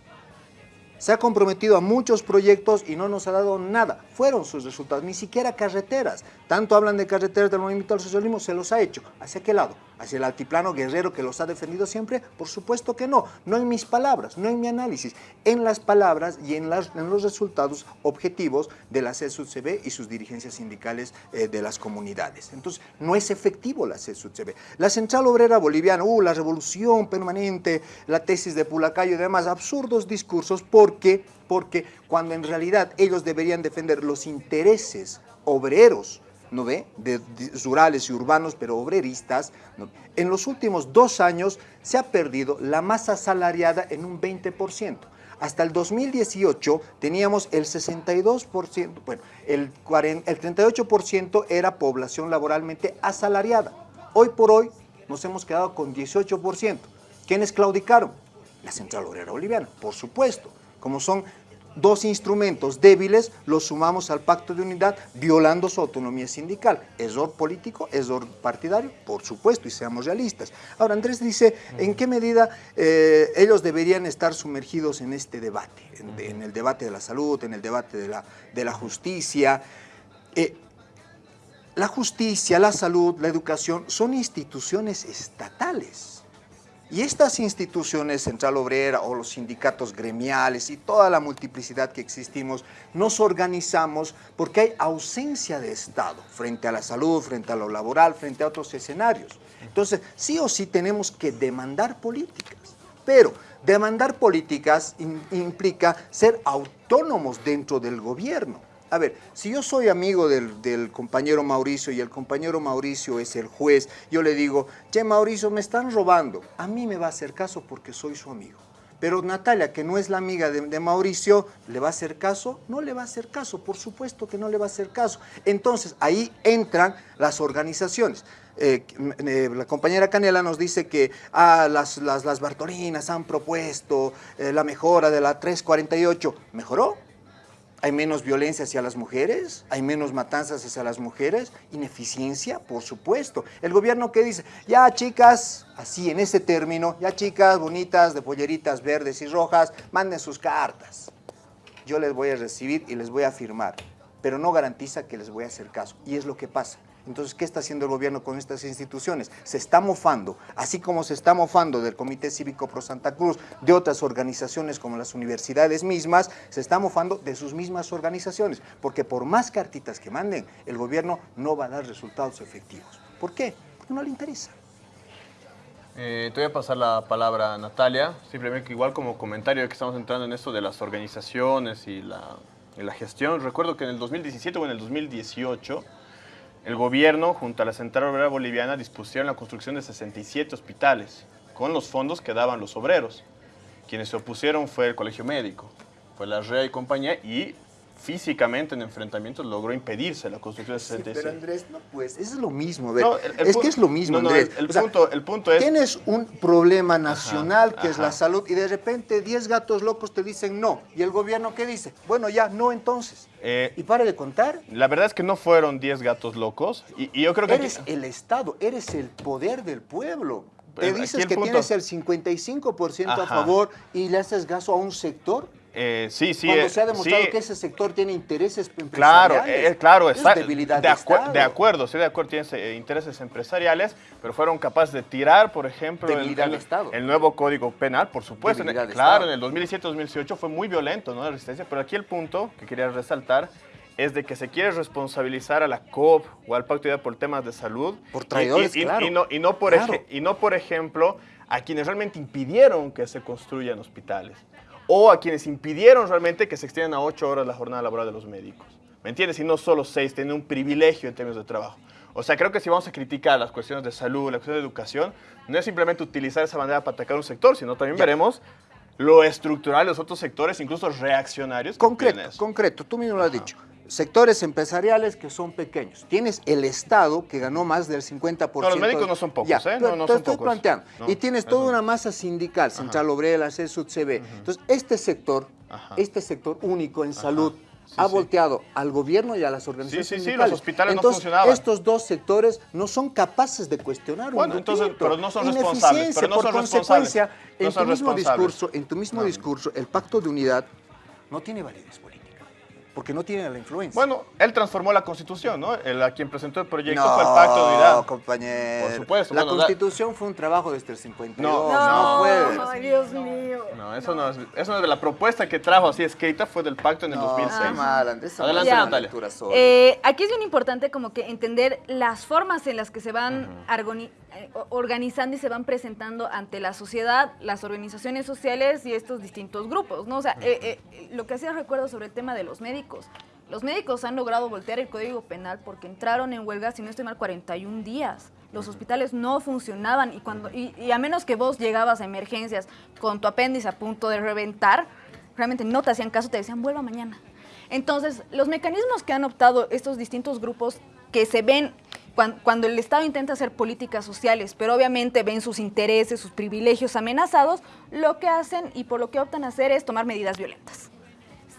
Se ha comprometido a muchos proyectos y no nos ha dado nada. Fueron sus resultados, ni siquiera carreteras. Tanto hablan de carreteras del movimiento al socialismo, se los ha hecho. ¿Hacia qué lado? ¿Hacia el altiplano guerrero que los ha defendido siempre? Por supuesto que no. No en mis palabras, no en mi análisis. En las palabras y en, los resultados objetivos de la CSUCB y sus dirigencias sindicales eh, de las comunidades. Entonces, no es efectivo la CSUCB. La Central Obrera Boliviana, uh, la revolución permanente, la tesis de Pulacayo y demás, absurdos discursos porque, porque cuando en realidad ellos deberían defender los intereses obreros, ¿no ve? De, rurales y urbanos, pero obreristas, en los últimos dos años se ha perdido la masa salariada en un 20%. Hasta el 2018 teníamos el 62%, bueno, el, 40 el 38% era población laboralmente asalariada. Hoy por hoy nos hemos quedado con 18%. ¿Quiénes claudicaron? La Central Obrera Boliviana, por supuesto. Como son dos instrumentos débiles, los sumamos al pacto de unidad violando su autonomía sindical. ¿Error político? ¿Error partidario? Por supuesto, y seamos realistas. Ahora, Andrés dice, ¿en qué medida eh, ellos deberían estar sumergidos en este debate? En, en el debate de la salud, en el debate de la, de la justicia. Eh, la justicia, la salud, la educación son instituciones estatales. Y estas instituciones, Central Obrera o los sindicatos gremiales y toda la multiplicidad que existimos, nos organizamos porque hay ausencia de Estado frente a la salud, frente a lo laboral, frente a otros escenarios. Entonces, sí o sí tenemos que demandar políticas, pero demandar políticas implica ser autónomos dentro del gobierno. A ver, si yo soy amigo del, compañero Mauricio y el compañero Mauricio es el juez, yo le digo, che Mauricio, me están robando. A mí me va a hacer caso porque soy su amigo. Pero Natalia, que no es la amiga de, Mauricio, ¿le va a hacer caso? No le va a hacer caso, por supuesto que no le va a hacer caso. Entonces, ahí entran las organizaciones. Eh, eh, la compañera Canela nos dice que ah, las, las, Bartolinas han propuesto eh, la mejora de la 348. ¿Mejoró? ¿Hay menos violencia hacia las mujeres? ¿Hay menos matanzas hacia las mujeres? ¿Ineficiencia? Por supuesto. El gobierno que dice, ya chicas, así en ese término, ya chicas bonitas de polleritas verdes y rojas, manden sus cartas. Yo les voy a recibir y les voy a firmar, pero no garantiza que les voy a hacer caso. Y es lo que pasa. Entonces, ¿qué está haciendo el gobierno con estas instituciones? Se está mofando, así como se está mofando del Comité Cívico Pro Santa Cruz, de otras organizaciones como las universidades mismas, se está mofando de sus mismas organizaciones, porque por más cartitas que manden, el gobierno no va a dar resultados efectivos. ¿Por qué? Porque no le interesa. Eh, te voy a pasar la palabra a Natalia, simplemente igual como comentario que estamos entrando en esto de las organizaciones y la, y la gestión. Recuerdo que en el 2017 o en el 2018 el gobierno, junto a la Central Obrera Boliviana, dispusieron la construcción de 67 hospitales con los fondos que daban los obreros. Quienes se opusieron fue el Colegio Médico, fue la REA y compañía y físicamente en enfrentamientos logró impedirse la construcción de 67. pero Andrés, no pues, es lo mismo. es que es lo mismo, Andrés. El, punto, el, punto, es... Tienes un problema nacional que es la salud y de repente 10 gatos locos te dicen no. ¿Y el gobierno qué dice? Bueno, ya, no entonces. Eh, ¿Y para de contar? La verdad es que no fueron 10 gatos locos y, yo creo que... Eres el Estado, eres el poder del pueblo. Te dices que tienes el 55% a favor y le haces gasto a un sector eh, sí, sí. Cuando eh, se ha demostrado que ese sector tiene intereses empresariales. Claro, eh, claro, es debilidad de, de, acuerdo, sí, de acuerdo, tiene intereses empresariales, pero fueron capaces de tirar, por ejemplo, el, nuevo Código Penal, por supuesto. claro, en el 2017-2018 fue muy violento, ¿no? La resistencia, pero aquí el punto que quería resaltar es de que se quiere responsabilizar a la COP o al Pacto de Unidad por temas de salud. Por traidores, y, claro. no, y, no por y no, por ejemplo, a quienes realmente impidieron que se construyan hospitales o a quienes impidieron realmente que se extiendan a ocho horas la jornada laboral de los médicos. ¿Me entiendes? Y no solo seis, tienen un privilegio en términos de trabajo. O sea, creo que si vamos a criticar las cuestiones de salud, la cuestión de educación, no es simplemente utilizar esa manera para atacar un sector, sino también veremos lo estructural de los otros sectores, incluso reaccionarios. Concreto, concreto, tú mismo lo has dicho sectores empresariales que son pequeños. Tienes el Estado que ganó más del 50%. No, los médicos no son pocos, ¿eh? No, no son estoy planteando. y tienes toda una masa sindical, Central Obrera, CESUD, CB. Entonces, este sector, este sector único en salud, ha volteado al gobierno y a las organizaciones sí, sí, sí, los hospitales entonces, no funcionaban. estos dos sectores no son capaces de cuestionar bueno, un entonces, pero no son responsables. Pero no por son consecuencia, en, tu mismo discurso, en tu mismo discurso, el pacto de unidad no tiene validez porque no tiene la influencia. Bueno, él transformó la Constitución, ¿no? El, a quien presentó el proyecto fue el Pacto de Unidad. No, compañero. Por supuesto. La Constitución fue un trabajo desde el 52. No, no, fue. Ay, Dios mío. No, eso no, es, eso no es de la propuesta que trajo así escrita, fue del pacto en el 2006. Ah, mal, Adelante, Natalia. Eh, aquí es bien importante como que entender las formas en las que se van eh, organizando y se van presentando ante la sociedad, las organizaciones sociales y estos distintos grupos, ¿no? O sea, eh, lo que hacía recuerdo sobre el tema de los médicos los médicos han logrado voltear el Código Penal porque entraron en huelga, si no estoy mal, 41 días. Los hospitales no funcionaban y, cuando, y, a menos que vos llegabas a emergencias con tu apéndice a punto de reventar, realmente no te hacían caso, te decían, vuelva mañana. Entonces, los mecanismos que han optado estos distintos grupos que se ven cuando, el Estado intenta hacer políticas sociales, pero obviamente ven sus intereses, sus privilegios amenazados, lo que hacen y por lo que optan a hacer es tomar medidas violentas.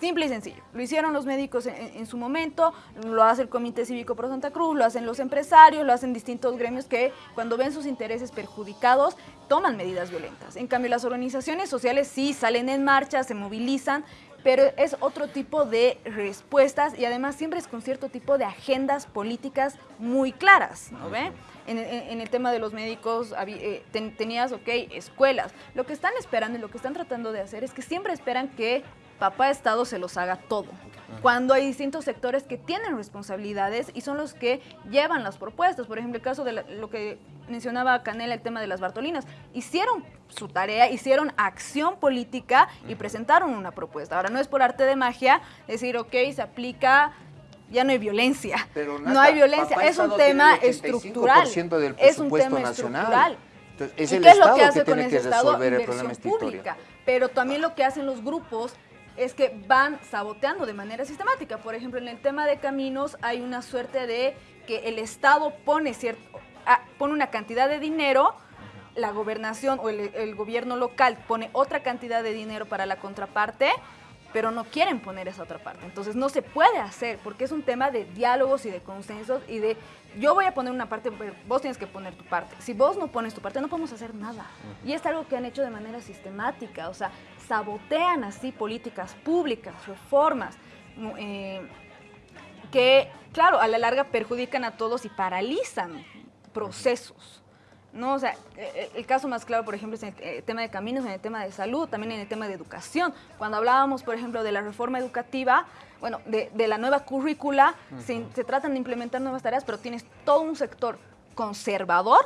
Simple y sencillo. Lo hicieron los médicos en, su momento, lo hace el Comité Cívico Pro Santa Cruz, lo hacen los empresarios, lo hacen distintos gremios que cuando ven sus intereses perjudicados toman medidas violentas. En cambio, las organizaciones sociales sí salen en marcha, se movilizan, pero es otro tipo de respuestas y además siempre es con cierto tipo de agendas políticas muy claras, ¿no ve? En, en- en el tema de los médicos eh, ten- tenías, ok, escuelas. Lo que están esperando y lo que están tratando de hacer es que siempre esperan que papá Estado se los haga todo. Cuando hay distintos sectores que tienen responsabilidades y son los que llevan las propuestas. Por ejemplo, el caso de la- lo que mencionaba Canela, el tema de las Bartolinas. Hicieron su tarea, hicieron acción política y presentaron una propuesta. Ahora, no es por arte de magia decir, ok, se aplica, ya no hay violencia. Pero, no hay violencia, es un Estado tema el 85% estructural. del es un tema nacional. estructural. Entonces, es ¿Y el qué es lo Estado que que hace con tiene ese que Estado? Inversión pública. Pero también lo que hacen los grupos es que van saboteando de manera sistemática. Por ejemplo, en el tema de caminos hay una suerte de que el Estado pone, cierto, ah, pone una cantidad de dinero, la gobernación o el, el gobierno local pone otra cantidad de dinero para la contraparte, pero no quieren poner esa otra parte. Entonces no se puede hacer porque es un tema de diálogos y de consensos y de yo voy a poner una parte, pero vos tienes que poner tu parte. Si vos no pones tu parte, no podemos hacer nada. Y es algo que han hecho de manera sistemática, o sea, sabotean así políticas públicas, reformas, eh, que, claro, a la larga perjudican a todos y paralizan procesos. ¿No? O sea, eh, el caso más claro, por ejemplo, es en el eh, tema de caminos, en el tema de salud, también en el tema de educación. Cuando hablábamos, por ejemplo, de la reforma educativa, bueno, de, de la nueva currícula, se, se tratan de implementar nuevas tareas, pero tienes todo un sector conservador,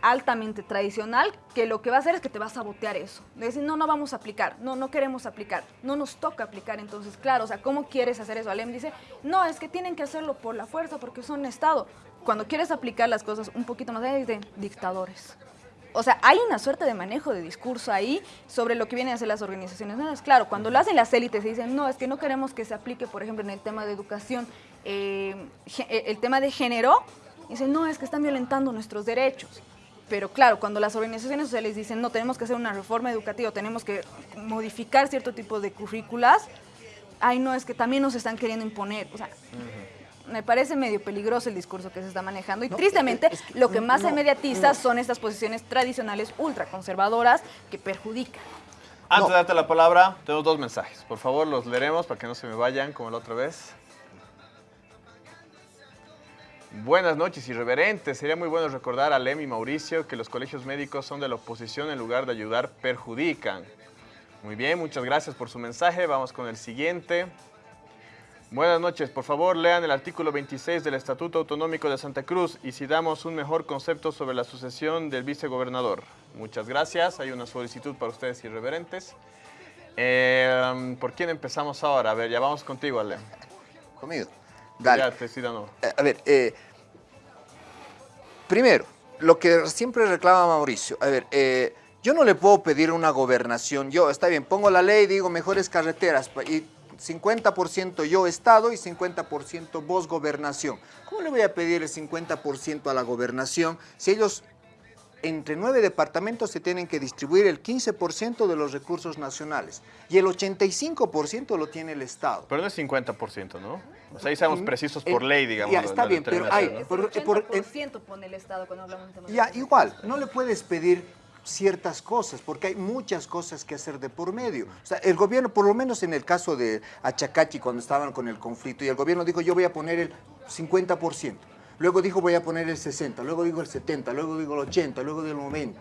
altamente tradicional, que lo que va a hacer es que te va a sabotear eso. De decir, no, no vamos a aplicar, no, no queremos aplicar, no nos toca aplicar. Entonces, claro, o sea, ¿cómo quieres hacer eso? Alem dice, no, es que tienen que hacerlo por la fuerza, porque son Estado. Cuando quieres aplicar las cosas un poquito más allá, dice, dictadores. O sea, hay una suerte de manejo de discurso ahí sobre lo que vienen a hacer las organizaciones. Claro, cuando lo hacen las élites y dicen, no, es que no queremos que se aplique, por ejemplo, en el tema de educación, eh, eh, el tema de género, dicen, no, es que están violentando nuestros derechos. Pero claro, cuando las organizaciones sociales dicen, no, tenemos que hacer una reforma educativa, tenemos que modificar cierto tipo de currículas, ay, no, es que también nos están queriendo imponer. O sea, me parece medio peligroso el discurso que se está manejando y tristemente lo que más se mediatiza son estas posiciones tradicionales ultraconservadoras que perjudican. Antes de darte la palabra, tengo dos mensajes. Por favor, los leeremos para que no se me vayan como la otra vez. Buenas noches, irreverentes. Sería muy bueno recordar a Lem y Mauricio que los colegios médicos son de la oposición en lugar de ayudar, perjudican. Muy bien, muchas gracias por su mensaje. Vamos con el siguiente. Buenas noches, por favor lean el artículo 26 del Estatuto Autonómico de Santa Cruz y si damos un mejor concepto sobre la sucesión del vicegobernador. Muchas gracias, hay una solicitud para ustedes irreverentes. Eh, ¿Por quién empezamos ahora? A ver, ya vamos contigo, Ale. Conmigo. Dale. Ya, te no. Eh, A ver, eh, primero, lo que siempre reclama Mauricio, a ver, yo no le puedo pedir una gobernación, yo, está bien, pongo la ley, digo mejores carreteras, y 50% yo Estado y 50% vos gobernación. ¿Cómo le voy a pedir el 50% a la gobernación si ellos entre nueve departamentos se tienen que distribuir el 15% de los recursos nacionales y el 85% lo tiene el Estado? Pero no es 50%, ¿no? O sea, ahí seamos precisos por Eh, ley, digamos. ya, está bien, pero hay- por- el por- 80% pone el Estado cuando hablamos de Ya, igual, no le puedes pedir ciertas cosas, porque hay muchas cosas que hacer de por medio. O sea, el gobierno, por lo menos en el caso de Achacachi, cuando estaban con el conflicto, y el gobierno dijo, yo voy a poner el 50%, luego dijo, voy a poner el 60%, luego digo el 70%, luego digo el 80%, luego digo el 90%.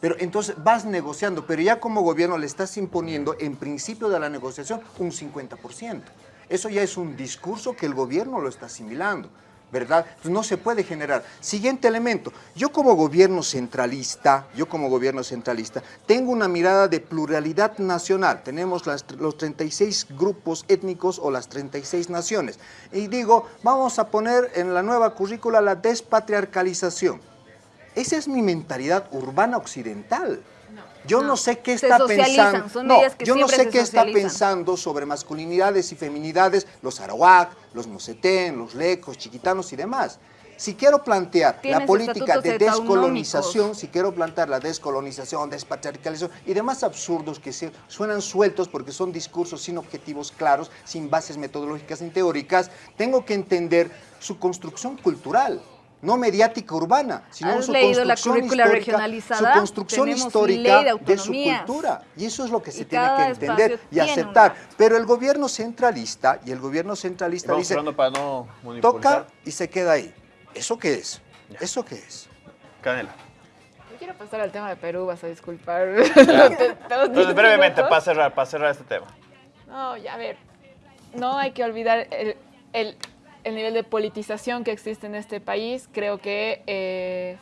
Pero entonces vas negociando, pero ya como gobierno le estás imponiendo, en principio de la negociación, un 50%. Eso ya es un discurso que el gobierno lo está asimilando, ¿verdad? Entonces, no se puede generar. Siguiente elemento, yo como gobierno centralista, yo como gobierno centralista, tengo una mirada de pluralidad nacional. Tenemos los 36 grupos étnicos o las 36 naciones. Y digo, vamos a poner en la nueva currícula la despatriarcalización. Esa es mi mentalidad urbana occidental. Yo no, sé qué está pensando. son no, que yo no sé qué está pensando sobre masculinidades y feminidades, los arawak, los nosetén, los lecos, chiquitanos y demás. Si quiero plantear la política de descolonización, si quiero plantear la descolonización, despatriarcalización y demás absurdos que se, suenan sueltos porque son discursos sin objetivos claros, sin bases metodológicas ni teóricas, tengo que entender su construcción cultural. No mediática urbana, sino ¿Has su leído la construcción currícula histórica, regionalizada? su construcción Tenemos histórica ley de de, su cultura. Y eso es lo que se tiene que entender y aceptar. Pero el gobierno centralista y el gobierno centralista dice, para no toca y se queda ahí. ¿Eso qué es? ¿Eso qué es? Canela. Yo quiero pasar al tema de Perú, vas a disculpar. Entonces, brevemente, para cerrar, para cerrar este tema. No, ya a ver, no hay que olvidar el, el- el nivel de politización que existe en este país. Creo que eh,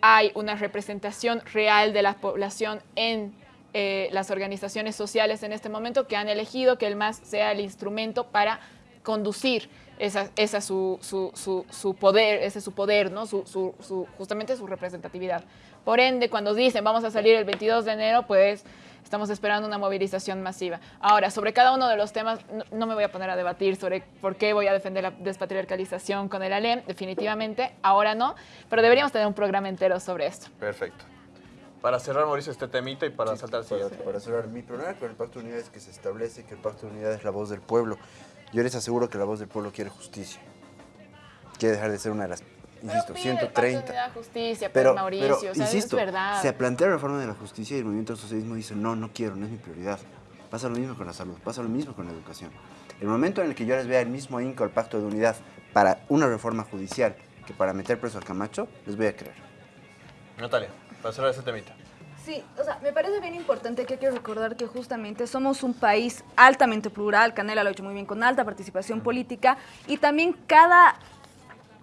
hay una representación real de la población en eh, las organizaciones sociales en este momento que han elegido que el MAS sea el instrumento para conducir esa, esa su, su, su, su poder, ese es su poder, ¿no? Justamente su representatividad. Por ende, cuando dicen vamos a salir el 22 de enero, pues estamos esperando una movilización masiva. Ahora, sobre cada uno de los temas, no, no me voy a poner a debatir sobre por qué voy a defender la despatriarcalización con el ALEM, definitivamente, ahora no, pero deberíamos tener un programa entero sobre esto. Perfecto. Para cerrar, Mauricio, este temita y para saltar al Para, siguiente. para cerrar, mi problema con el Pacto de Unidad es que se establece que el Pacto de Unidad es la voz del pueblo. Yo les aseguro que la voz del pueblo quiere justicia. Quiere dejar de ser una de las, insisto, Pero pide el Pacto de 130. Unidad, justicia, Pero, Mauricio, pero, o sea, insisto, es verdad. se plantea la reforma de la justicia y el movimiento del socialismo dice, no, no quiero, no es mi prioridad. Pasa lo mismo con la salud, pasa lo mismo con la educación. El momento en el que yo les vea el mismo inco al pacto de unidad para una reforma judicial que para meter preso a Camacho, les voy a creer. Natalia, para cerrar este temita. Sí, o sea, me parece bien importante que hay que recordar que justamente somos un país altamente plural, Canela lo ha hecho muy bien, con alta participación política, y también cada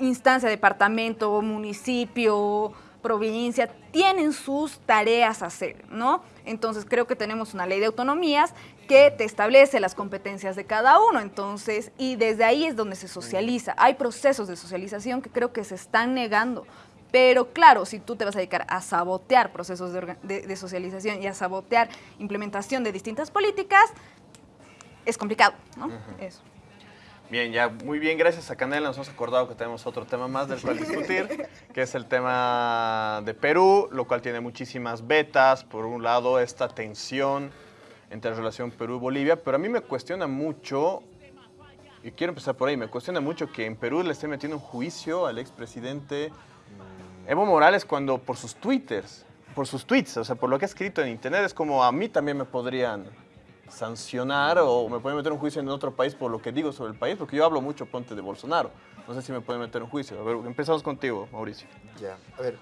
instancia, departamento, municipio, provincia, tienen sus tareas a hacer, ¿no? Entonces creo que tenemos una ley de autonomías que te establece las competencias de cada uno, entonces, y desde ahí es donde se socializa. Hay procesos de socialización que creo que se están negando. Pero claro, si tú te vas a dedicar a sabotear procesos de, orga- de- de socialización y a sabotear implementación de distintas políticas, es complicado, ¿no? Eso. Bien, ya muy bien, gracias a Canela nos hemos acordado que tenemos otro tema más del cual discutir, que es el tema de Perú, lo cual tiene muchísimas vetas. Por un lado, esta tensión entre la relación Perú-Bolivia, pero a mí me cuestiona mucho, y quiero empezar por ahí, me cuestiona mucho que en Perú le esté metiendo un juicio al expresidente Evo Morales cuando por sus twitters, por sus tweets, o sea, por lo que ha escrito en internet, es como a mí también me podrían sancionar o me pueden meter un juicio en otro país por lo que digo sobre el país, porque yo hablo mucho, ponte, de Bolsonaro. No sé si me pueden meter un juicio. A ver, empezamos contigo, Mauricio. Ya, a ver,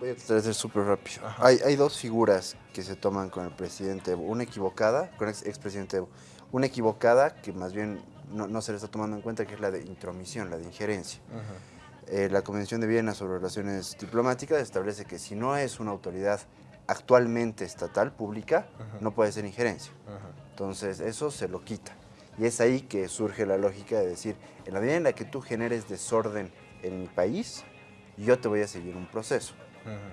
voy a tratar de ser súper rápido. Hay, hay dos figuras que se toman con el presidente Evo. Una equivocada, con el ex- expresidente Evo. Una equivocada que más bien no, no se le está tomando en cuenta, que es la de intromisión, la de injerencia. Eh, la Convención de Viena sobre Relaciones Diplomáticas establece que si no es una autoridad actualmente estatal, pública, no puede ser injerencia. Entonces, eso se lo quita. Y es ahí que surge la lógica de decir, en la medida en la que tú generes desorden en mi país, yo te voy a seguir un proceso.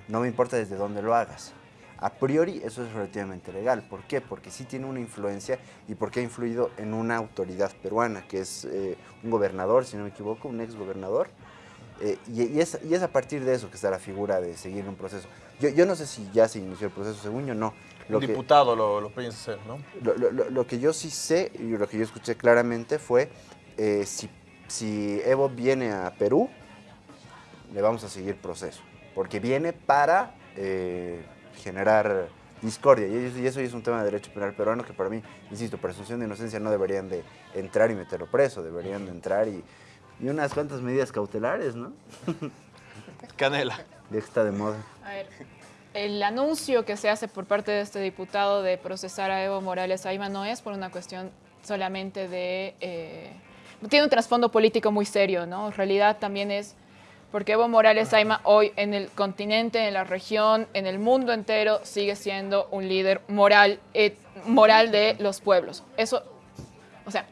No me importa desde dónde lo hagas. A priori eso es relativamente legal. ¿Por qué? Porque sí tiene una influencia y porque ha influido en una autoridad peruana, que es eh, un gobernador, si no me equivoco, un ex gobernador. Eh, y, y es, y es a partir de eso que está la figura de seguir un proceso. Yo, yo no sé si ya se inició el proceso, según yo no. Un que- diputado lo, lo piensa hacer, ¿no? lo, lo- lo- lo que yo sí sé y lo que yo escuché claramente fue eh, si, si Evo viene a Perú, le vamos a seguir proceso. Porque viene para eh, generar discordia. Y eso, y eso ya es un tema de derecho penal peruano que para mí, insisto, presunción de inocencia no deberían de entrar y meterlo preso, deberían de entrar y, y unas cuantas medidas cautelares, ¿no? Canela. Ya está de moda. A ver, el anuncio que se hace por parte de este diputado de procesar a Evo Morales Aima no es por una cuestión solamente de... eh, tiene un trasfondo político muy serio, ¿no? En realidad también es porque Evo Morales Aima hoy en el continente, en la región, en el mundo entero, sigue siendo un líder moral, eh, moral de los pueblos. Eso, o sea,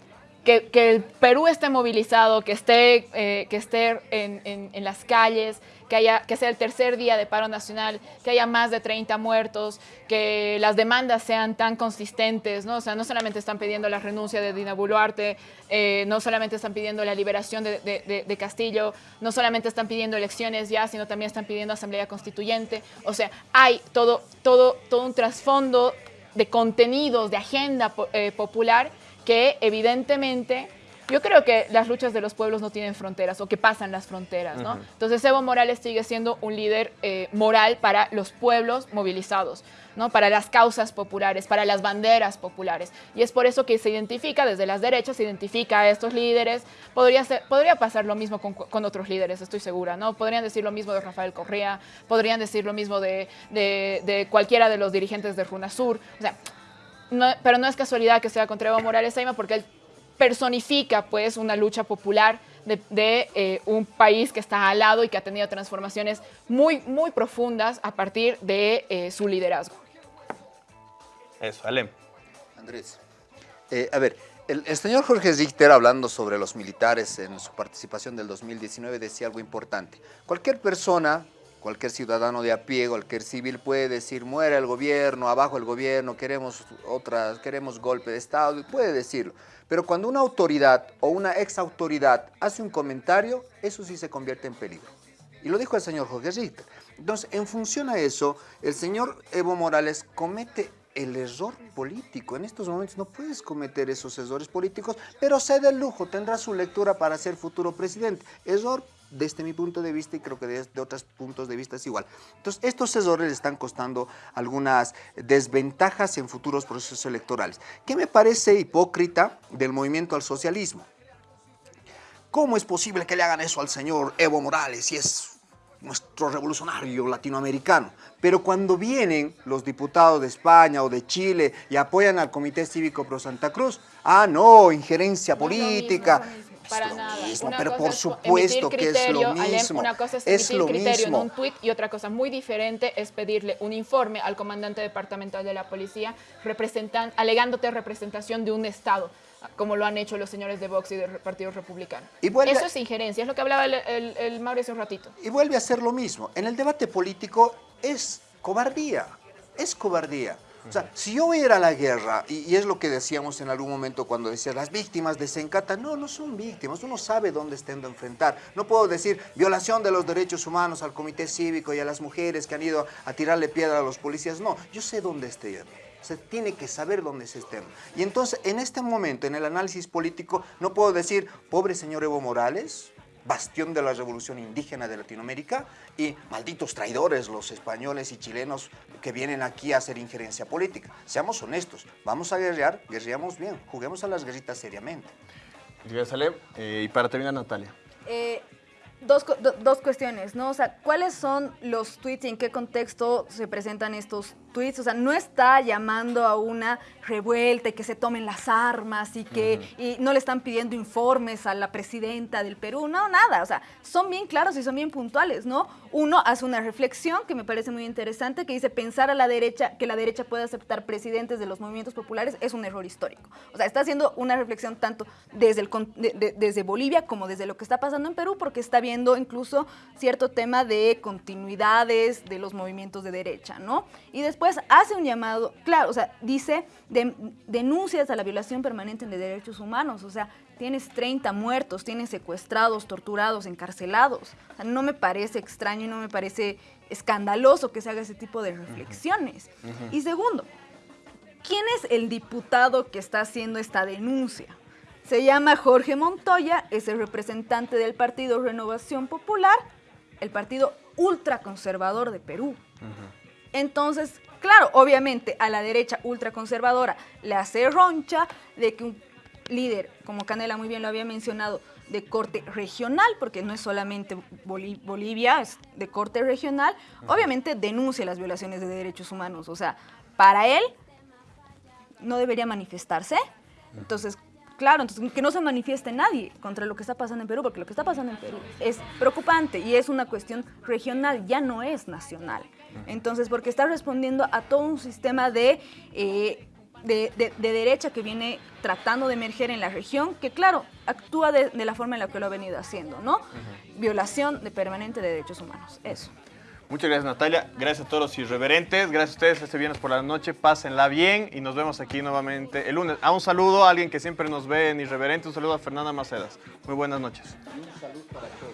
que, el Perú esté movilizado, que esté, eh, que esté en, en- las calles, que, haya, que sea el tercer día de paro nacional, que haya más de 30 muertos, que las demandas sean tan consistentes, ¿no? O sea, no solamente están pidiendo la renuncia de Dina Boluarte, eh, no solamente están pidiendo la liberación de, de- Castillo, no solamente están pidiendo elecciones ya, sino también están pidiendo asamblea constituyente. O sea, hay todo, todo, todo un trasfondo de contenidos, de agenda eh, popular que evidentemente Yo creo que las luchas de los pueblos no tienen fronteras o que pasan las fronteras, ¿no? Entonces Evo Morales sigue siendo un líder eh, moral para los pueblos movilizados, ¿no? Para las causas populares, para las banderas populares. Y es por eso que se identifica, desde las derechas, se identifica a estos líderes. Podría, ser, podría pasar lo mismo con, con otros líderes, estoy segura, ¿no? Podrían decir lo mismo de Rafael Correa, podrían decir lo mismo de, de, de cualquiera de los dirigentes de Runasur. O sea, no, pero no es casualidad que sea contra Evo Morales Aima porque él personifica pues una lucha popular de, de eh, un país que está al lado y que ha tenido transformaciones muy, muy profundas a partir de eh, su liderazgo. Eso, Alem. Andrés, eh, a ver, el, el, señor Jorge Richter, hablando sobre los militares en su participación del 2019, decía algo importante. Cualquier persona, cualquier ciudadano de a pie, cualquier civil puede decir, muere el gobierno, abajo el gobierno, queremos otras, queremos golpe de Estado, puede decirlo. Pero cuando una autoridad o una ex autoridad hace un comentario, eso sí se convierte en peligro. Y lo dijo el señor Jorge Richter. Entonces, en función a eso, el señor Evo Morales comete el error político. En estos momentos no puedes cometer esos errores políticos, pero se da el lujo, tendrá su lectura para ser futuro presidente. Error desde mi punto de vista y creo que desde otros puntos de vista es igual. Entonces, estos errores le están costando algunas desventajas en futuros procesos electorales. ¿Qué me parece hipócrita del movimiento al socialismo? ¿Cómo es posible que le hagan eso al señor Evo Morales si es nuestro revolucionario latinoamericano. Pero cuando vienen los diputados de España o de Chile y apoyan al Comité Cívico Pro Santa Cruz, ah, no, injerencia política. Para es lo nada. mismo, Una pero por es supuesto que es lo mismo. una cosa es es emitir lo criterio mismo. en un tuit y otra cosa muy diferente es pedirle un informe al comandante departamental de la policía representan, alegándote representación de un Estado, como lo han hecho los señores de Vox y del Partido Republicano. Y vuelve- Eso es injerencia, es lo que hablaba el, el, el Mauro hace un ratito. Y vuelve a ser lo mismo. En el debate político es cobardía, es cobardía. O sea, si yo voy a la guerra, y, es lo que decíamos en algún momento cuando decía las víctimas desencatan, no, no son víctimas, uno sabe dónde estén de enfrentar. No puedo decir violación de los derechos humanos al comité cívico y a las mujeres que han ido a tirarle piedra a los policías, no, yo sé dónde estoy. Se tiene que saber dónde se estén. Y entonces, en este momento, en el análisis político, no puedo decir, pobre señor Evo Morales, bastión de la revolución indígena de Latinoamérica, y malditos traidores los españoles y chilenos que vienen aquí a hacer injerencia política. Seamos honestos, vamos a guerrear, guerreamos bien, juguemos a las guerritas seriamente. Eh, y para terminar, Natalia. Eh, dos, do- dos cuestiones, ¿no? O sea, ¿cuáles son los tweets y en qué contexto se presentan estos tweets? O sea, no está llamando a una revuelta y que se tomen las armas y que y no le están pidiendo informes a la presidenta del Perú, no, nada. O sea, son bien claros y son bien puntuales, ¿no? Uno hace una reflexión que me parece muy interesante que dice pensar a la derecha que la derecha puede aceptar presidentes de los movimientos populares es un error histórico. O sea, está haciendo una reflexión tanto desde, el, con- de- de- desde Bolivia como desde lo que está pasando en Perú, porque está viendo incluso cierto tema de continuidades de los movimientos de derecha, ¿no? Y después hace un llamado, claro, o sea, dice de- denuncias a la violación permanente de derechos humanos, o sea, tienes 30 muertos, tienes secuestrados, torturados, encarcelados. O sea, no me parece extraño y no me parece escandaloso que se haga ese tipo de reflexiones. Y segundo, ¿quién es el diputado que está haciendo esta denuncia? Se llama Jorge Montoya, es el representante del partido Renovación Popular, el partido ultraconservador de Perú. Entonces, claro, obviamente a la derecha ultraconservadora le hace roncha de que un líder, como Canela muy bien lo había mencionado, de corte regional, porque no es solamente Boli- Bolivia, es de corte regional, obviamente denuncia las violaciones de derechos humanos. O sea, para él no debería manifestarse. Entonces, claro, entonces que no se manifieste nadie contra lo que está pasando en Perú, porque lo que está pasando en Perú es preocupante y es una cuestión regional, ya no es nacional. Entonces, porque está respondiendo a todo un sistema de, eh, de, de- de derecha que viene tratando de emerger en la región, que claro, actúa de, de la forma en la que lo ha venido haciendo, ¿no? Violación de permanente de derechos humanos, eso. Muchas gracias, Natalia. Gracias a todos los irreverentes. Gracias a ustedes este viernes por la noche. Pásenla bien y nos vemos aquí nuevamente el lunes. A un saludo a alguien que siempre nos ve en Irreverente. Un saludo a Fernanda Macedas. Muy buenas noches. Un saludo para todos.